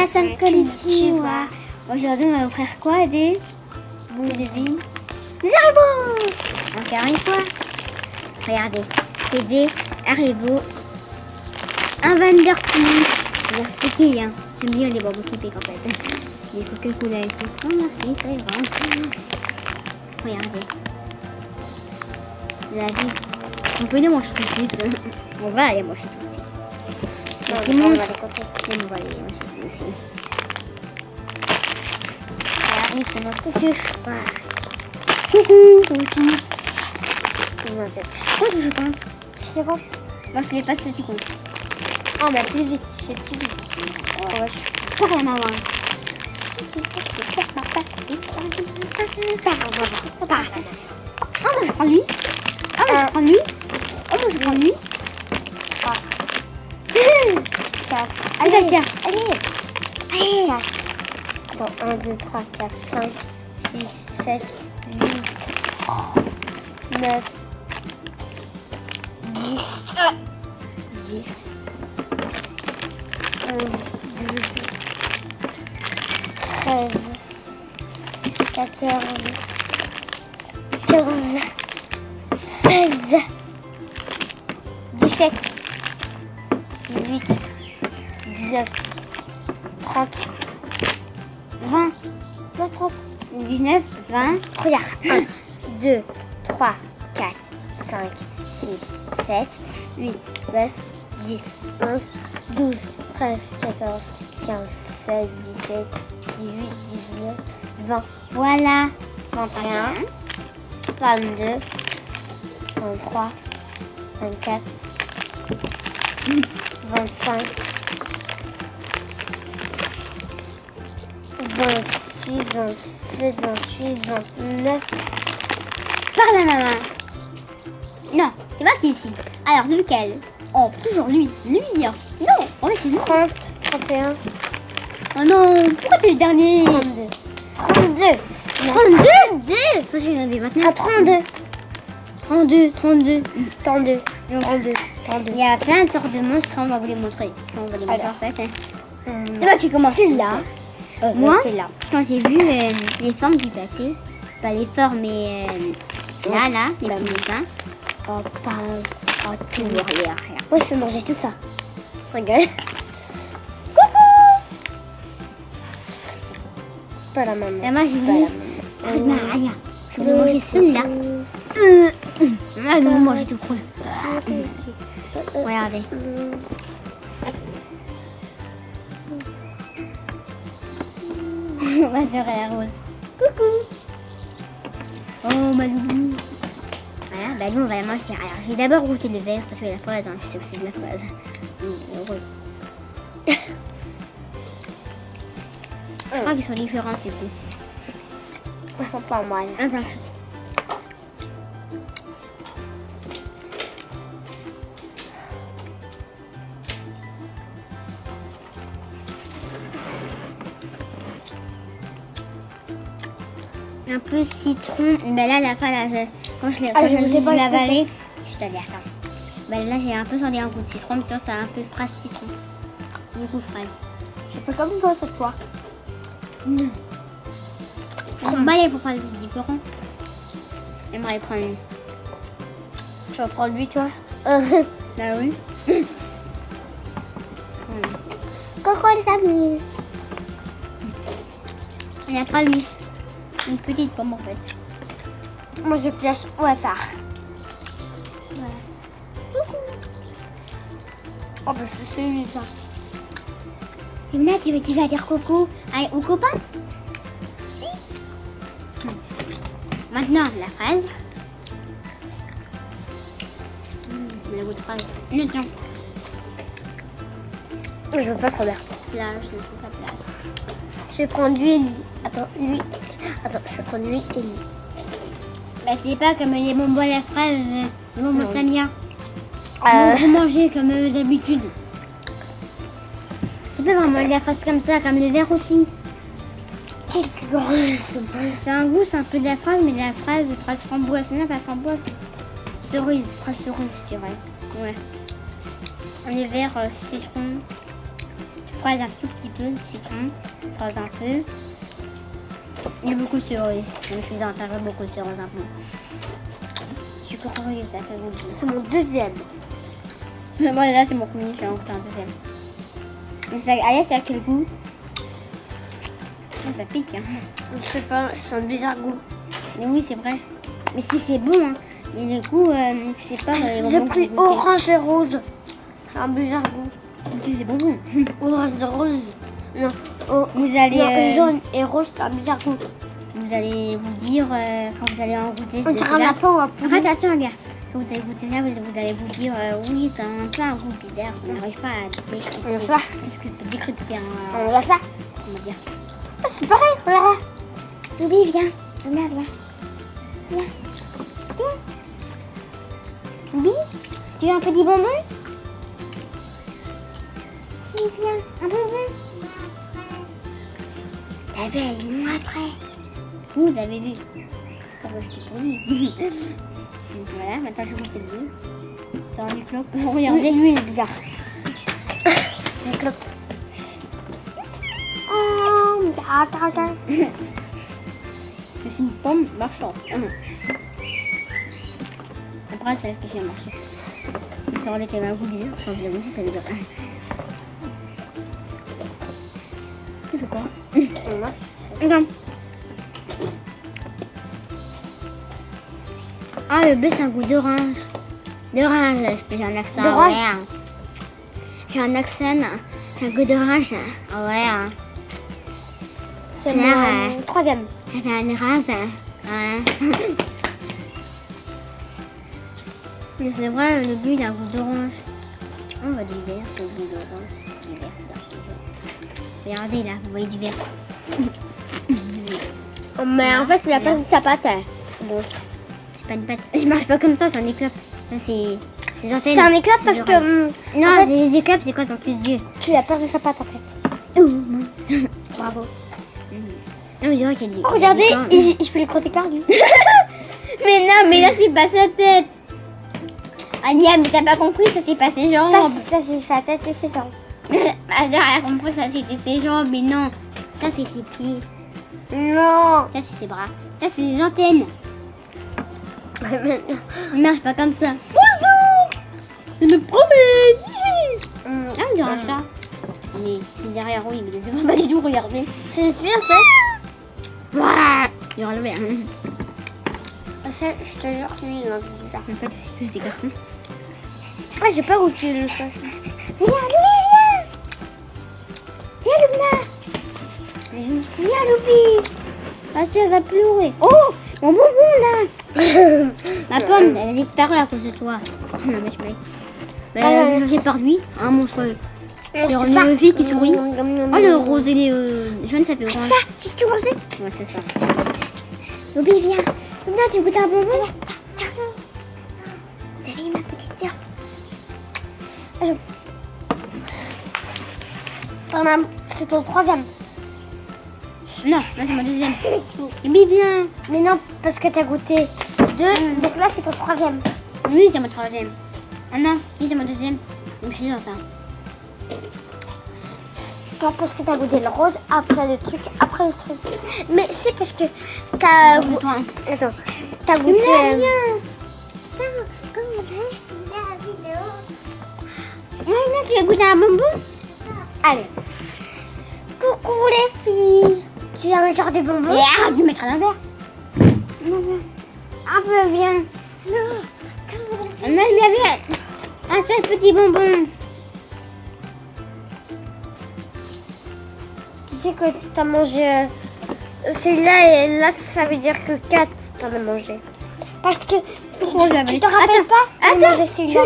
Minasan konnichiwa. Aujourd'hui, on va vous faire quoi Des boules de vie Des haribots Encore une fois. Regardez, c'est des haribots. Un a piqué, hein. J'aime bien les bonbons qui piquent en fait. Les Coca-Cola et tout. Oh merci, ça ira. Regardez. Avez vu On peut les manger tout de suite. On va aller manger tout de suite. Non, Les petits on va monstres. les compter. Et on va les manger aussi. Regardez comment coucou. Voilà. Coucou, coucou. Non, c'est- Pourquoi je compte Je je ne pas si tu comptes. Ah, mais plus vite, c'est plus vite. Ouais, je suis la maman. Ah, moi je prends lui. Ah, moi je prends lui. Ah, moi je prends lui. Allez, Allez. Allez. 4. Attends, 1, 2, 3, 4, 5, 6, 7, 8, 9, 10, 10, 11, 12, 13, 14, 15, 16, 17, 20. Regarde. 1, 2, 3, 4, 5, 6, 7, 8, 9, 10, 11, 12, 13, 14, 15, 16, 17, 18, 19, 20, Voilà. 21, 22, 23, 24, 25, 27, 28, 29, Par la maman. Non, c'est moi qui décide. Alors, lequel? Oh, toujours lui. Lui, hein. Non, mais c'est lui. 30, 31, Oh non, pourquoi t'es le dernier? 32. 32 32 Parce qu'il y en avait maintenant. Ah, 32 32, 32. 32 32 32 Il y a plein de sortes de monstres, on va vous les montrer. On va les montrer en fait. hein. Hum, C'est moi qui commence là. Euh, Moi C'est là. Quand j'ai vu euh, les formes du papier, pas les formes, mais euh, là, là, les Bah, petits dessins. Oh, pas... Oh, tout. Rien, rien. Moi, je vais manger tout ça. Je rigole. Pas la maman. Et moi, j'ai Aya. Je vais manger celui-là. Euh, Ah, je vais manger tout cru. Regardez. Ma est rose. Coucou. Oh, ma loulou. Voilà, bah nous on va la manger. Alors, je vais d'abord goûter le verre parce que la fraise, hein, je sais que c'est de la fraise. Mmh, heureux. Je crois qu'ils sont différents, c'est tout. Ils sont pas mal. Attends. Un peu citron. Mais là, la fois, là, je- quand je l'ai Ah, avalé, je t'avais attends. Ben là, j'ai un peu senti un goût de citron, mais sinon, c'est un peu fraise citron. Du coup, fraise. Je fais comme toi cette fois. Bah, il faut prendre des différents. J'aimerais prendre une. Tu vas prendre lui, toi Bah oui. Coucou les amis. Il n'y a pas lui. Une petite pomme en fait. Moi, je place au hasard. Voilà. Oh, bah, c'est celui ça. Yumna, tu, veux- tu vas dire coucou à- aux copains? Si. Maintenant, la fraise. Hmm, le goût de fraise. Non, non. Je veux pas trop bien. Plage, ne sont pas plage. Je vais prendre lui et lui. Attends, lui. Attends, je lui et lui. Bah, c'est pas comme les bonbons à la fraise, les bonbons. Samia. Euh. Vous mangez comme euh, d'habitude. C'est pas vraiment la fraise comme ça, comme le verre aussi. Quel grand C'est un goût, c'est un peu de la fraise, mais de la fraise, fraise framboise. Non, pas framboise. Cerise, fraise cerise, je dirais. Ouais. Les verts, euh, citron, fraise un tout petit peu, citron, fraise un peu. Et beaucoup de cerise. Je me suis enterré beaucoup de un peu. Je suis curieuse, ça fait goût. C'est mon deuxième. Mais bon, là, c'est mon premier, je vais en goûter un deuxième. Mais ça, allez, ça a quel goût? Ça pique, hein. Je sais pas, c'est un bizarre goût. Mais oui, c'est vrai. Mais si c'est bon, hein. Mais du coup, euh, c'est pas les J'ai que pris orange et rose. C'est un bizarre goût. Des bonbons. Orange et rose. Non, oh, Vous allez, non, euh, jaune et rose, un bizarre goût. vous allez vous dire euh, quand vous allez en goûter On lapin ou un poulet. Arrête, attends, regarde. Quand vous allez goûter ça, vous, vous allez vous dire euh, oui, c'est un peu un goût bizarre. On n'arrive pas à décrypter. On ça. décrypter- un. On voit ça Comment dire Ah, C'est pareil, regarde. Louis, viens. Viens, viens. Viens. Viens. Louis, tu veux un petit bonbon Vu, est moi après. Vous avez vu. Ça va, c'était pour lui. Donc voilà, maintenant je vais goûter lui. C'est un éclat. Regardez. Lui, il est bizarre. Une clope. Oh, attends, attends. Suis une pomme marchande. Hum. Après, c'est elle qui fait marcher. Ça aurait été un goût bizarre. Sans dire aussi, ça veut dire. C'est quoi? Ah, le bœuf, c'est un goût d'orange. D'orange, j'ai un accent. D'orange ouais. J'ai un accent. C'est un goût d'orange. Ouais. hein. C'est mon troisième. Fait un rase. Ouais. Mais c'est vrai, le but il a un goût d'orange. On voit du vert, c'est le goût d'orange. C'est du vert, c'est. Regardez là, vous voyez du vert. Mais en fait, il a pas de sa pâte. Bon. C'est pas une pâte. Je marche pas comme ça, c'est un éclop. Ça c'est. C'est un éclat parce que hum, Non, en fait, les éclopes, c'est quand on plus Dieu. tu as perdu sa pâte en fait. Oh, mince. Bravo. Non, y a des. Oh, regardez, il y a des il, il fait les croquettes lui. Mais non, mais là c'est pas sa tête. Ania, mais t'as pas compris, ça c'est pas ses jambes. Ça, c'est- ça c'est sa tête et ses jambes. Ma soeur, elle a compris ça c'était ses jambes, mais non. Ça c'est ses pieds. Non. Ça c'est ses bras. Ça c'est ses antennes. On marche pas comme ça. Bonjour Je me promène Hum, Ah, on dirait un chat. Mais il est derrière, oui, mais il est devant pas du tout, regardez. C'est en fait. Waouh Il est relevé. Hein. Ah, ça, Je te jure, lui, il peu bizarre. En fait, c'est tous des garçons. Ah, j'ai pas goûté le sauce. Viens, Louis, viens Viens, Luna Viens, Louis Ma soeur va pleurer. Oh Mon bonbon, là Ma pomme, elle a disparu à cause de toi. Non, mais je Ah, j'ai changé par lui, un monstrueux. C'est Le ça. une fille qui sourit. Oh, le rose et les euh, jaunes, ça fait orange. Ça, si tu mangeais. Ouais, c'est ça. Louis, viens. Viens, tu goûtes un bonbon Tiens. T'as vu ma petite sœur T'en as- C'est ton troisième. Non, là, c'est mon deuxième. Louis, viens Mais non, parce que t'as goûté deux. Donc là, c'est ton troisième. Oui, c'est mon troisième. Ah non, oui, c'est mon deuxième. Donc, je suis en retard. Pas parce que t'as goûté le rose, après le truc, après le truc. Mais c'est parce que t'as Après goûté. Attends, t'as goûté. Mais euh, viens Ah, là, tu as goûté un bonbon? Allez. Coucou les filles. Tu as un genre de bonbon Et arrête de mettre à l'envers. Non, non. Un peu bien. Non. On a bien bien. Un seul petit bonbon. Tu sais que t'as mangé euh, celui-là et là, ça veut dire que 4 t'en as mangé. Parce que Pourquoi je l'avais- tu te rappelles Attends, pas attends, celui-là.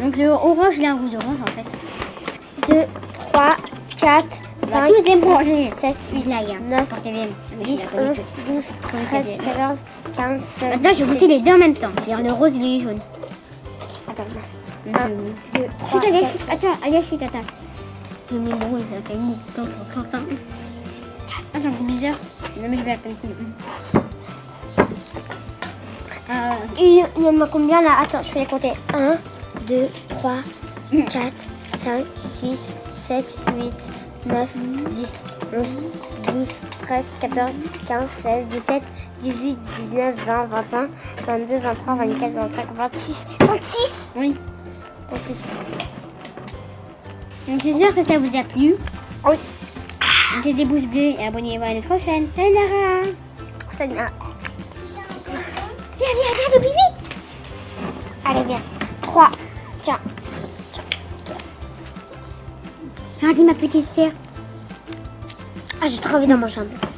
Donc le orange, il a un goût d'orange en fait. 2, 3, 4, On va 5, tous les manger. 7, 8, Blague. Hein. Neuf, Pour qu'elle vienne. 10, 11, 12, 13, 14, 15, 16. Maintenant, je vais goûter les deux en même temps. C'est-à-dire le rose et le jaune. Attends, mince. Donc, 1, euh, 2, 3, Chut, allez, 4, chut, attends, allez, chut, attends. Je mets le ça fait Attends, attends, attends. Attends, c'est bizarre. Non, mais je vais peine. Euh, Il il y en a combien là? Attends, je vais les compter. 1, 2, 3, 4, 5, 6, 7, 8, 9, 10, 11, 12, 13, 14, 15, 16, 17, 18, 19, 20, 21, 22, 23, 24, 25, 26, 26 Oui. 26. Donc j'espère que ça vous a plu. Oui, Mettez des pouces bleus et abonnez-vous à notre chaîne. Salut n'a... Viens, viens, viens, depuis vite Allez, viens. 3. Regarde ma petite sœur. Ah, j'ai trop envie d'en manger un peu.